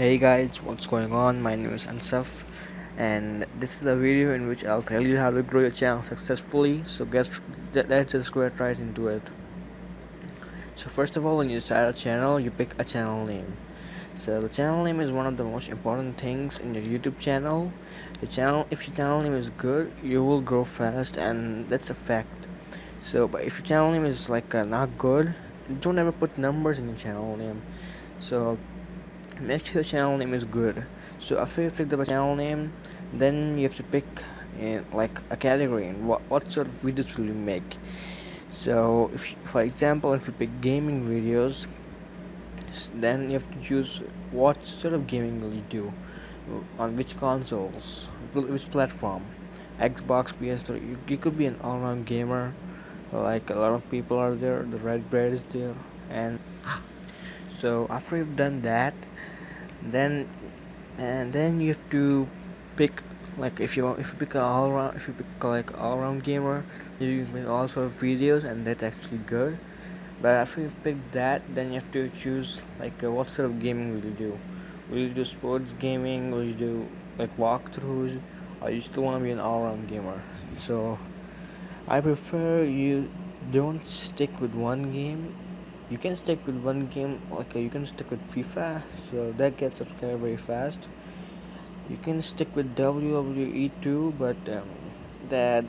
Hey guys, what's going on? My name is Ansaf and this is a video in which I'll tell you how to grow your channel successfully. So get let's just get right into it. So first of all, when you start a channel, you pick a channel name. So the channel name is one of the most important things in your YouTube channel. Your channel, if your channel name is good, you will grow fast, and that's a fact. So, but if your channel name is like uh, not good, don't ever put numbers in your channel name. So make sure channel name is good. So after you pick the channel name then you have to pick in like a category and what, what sort of videos will you make. So if for example if you pick gaming videos then you have to choose what sort of gaming will you do uh, on which consoles which platform. Xbox ps3 you, you could be an all-round gamer like a lot of people are there the RadBrad is there and so after you've done that then and then you have to pick like if you if you pick a all round if you pick like all round gamer you can make all sort of videos and that's actually good. But after you pick that then you have to choose like uh, what sort of gaming will you do? Will you do sports gaming? Will you do like walkthroughs? Or you still want to be an all-round gamer? So i prefer you don't stick with one game you can stick with one game uh, you can stick with FIFA so that gets subscribed very fast. You can stick with WWE too but um, that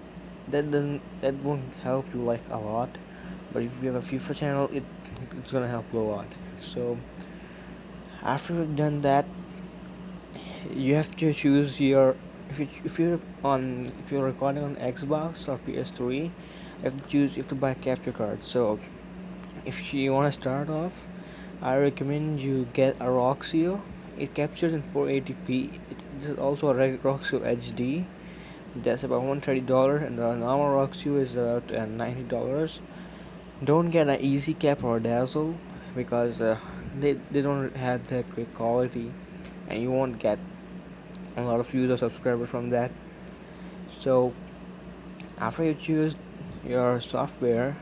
that doesn't that won't help you like a lot. But if you have a FIFA channel it it's gonna help you a lot. So after you've done that you have to choose your if you if you're on if you're recording on Xbox or PS3 you have to choose you have to buy a capture card so if you want to start off I recommend you get a Roxio. It captures in 480p it is also a Roxio HD that's about $130 and the normal Roxio is about uh, $90 don't get an easy cap or dazzle because uh, they, they don't have that great quality and you won't get a lot of views or subscribers from that. So after you choose your software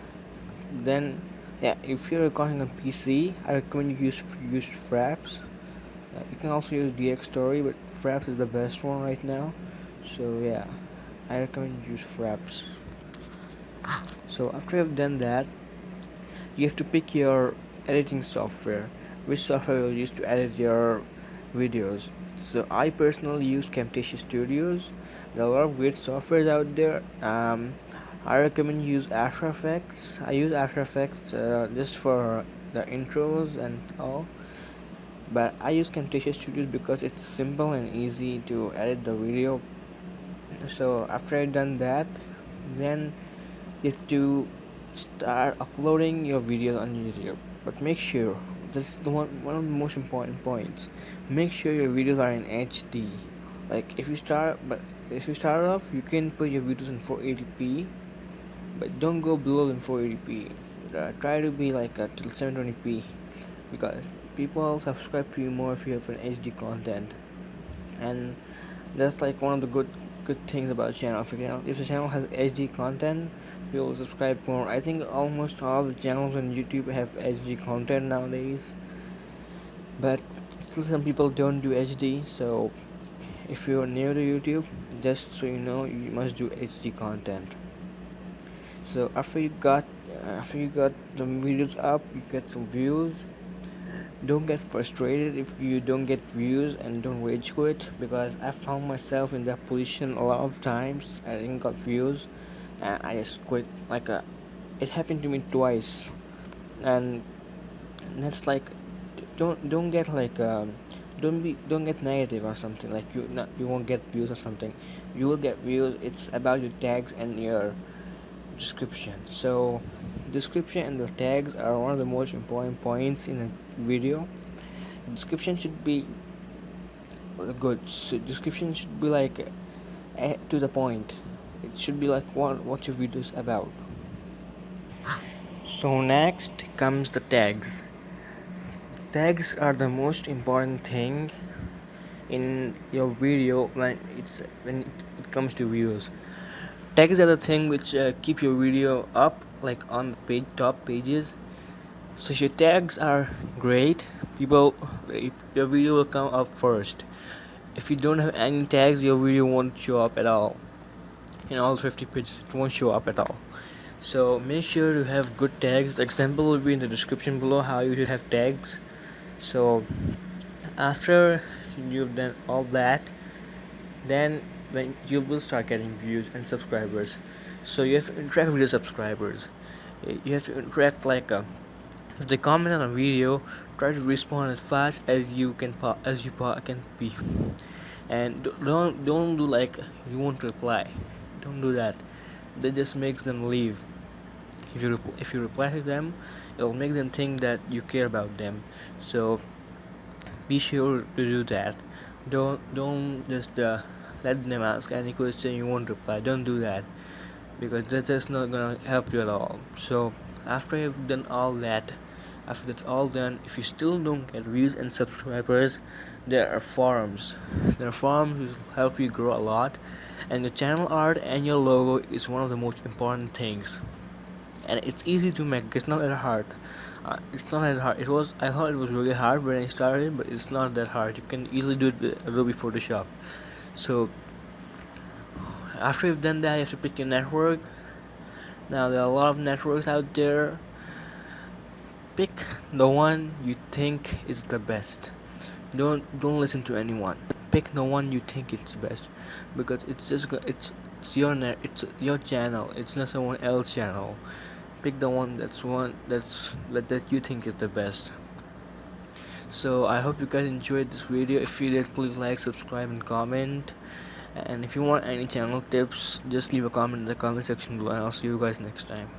then yeah if you're recording on PC I recommend you use use Fraps. Uh, you can also use Dxtory but Fraps is the best one right now. So yeah I recommend you use Fraps. So after you've done that you have to pick your editing software. Which software you'll use to edit your videos. So I personally use Camtasia Studios. There are a lot of great softwares out there. Um, I recommend use After Effects. I use After Effects uh, just for the intros and all. But I use Camtasia Studios because it's simple and easy to edit the video. So after I done that then you have to start uploading your videos on YouTube. But make sure this is the one, one of the most important points. Make sure your videos are in HD like if you start but if you start off you can put your videos in 480p but don't go below than 480p uh, try to be like a 720p because people subscribe to you more if you have an HD content. And that's like one of the good good things about channel. If, channel if the channel has HD content you'll subscribe more. I think almost all the channels on YouTube have HD content nowadays. But still some people don't do HD so if you're new to YouTube just so you know you must do HD content so after you got after you got the videos up you get some views. Don't get frustrated if you don't get views and don't rage quit because I found myself in that position a lot of times. I didn't got views and I just quit like a, uh, it happened to me twice. And that's like don't don't get like um, don't be don't get negative or something like you not you won't get views or something. You will get views it's about your tags and your description. So description and the tags are one of the most important points in a video. Description should be good. So description should be like uh, to the point. It should be like what what your video is about. So next comes the tags. Tags are the most important thing in your video when it's when it comes to views tags are the thing which uh, keep your video up like on the page top pages. So your tags are great. People your video will come up first. If you don't have any tags your video won't show up at all. In all 50 pages it won't show up at all. So make sure to have good tags. The example will be in the description below how you should have tags. So after you've done all that then then you will start getting views and subscribers. So you have to interact with your subscribers. You have to interact like a, uh, if they comment on a video try to respond as fast as you can as you can be. And don't don't do like you won't reply. Don't do that. That just makes them leave. If you if you reply to them it will make them think that you care about them. So be sure to do that. Don't don't just uh, let them ask any question you won't reply. Don't do that because that's just not gonna help you at all. So after you've done all that after that's all done if you still don't get views and subscribers there are forums. There are forums which will help you grow a lot and the channel art and your logo is one of the most important things. And it's easy to make it's not that hard. Uh, it's not that hard. It was I thought it was really hard when I started but it's not that hard. You can easily do it with Adobe Photoshop so after you've done that you have to pick your network. Now there are a lot of networks out there. Pick the one you think is the best. Don't don't listen to anyone. Pick the one you think it's best. Because it's just it's it's your net it's your channel. It's not someone else channel. Pick the one that's one that's that, that you think is the best so i hope you guys enjoyed this video. If you did please like subscribe and comment. And if you want any channel tips just leave a comment in the comment section below and i'll see you guys next time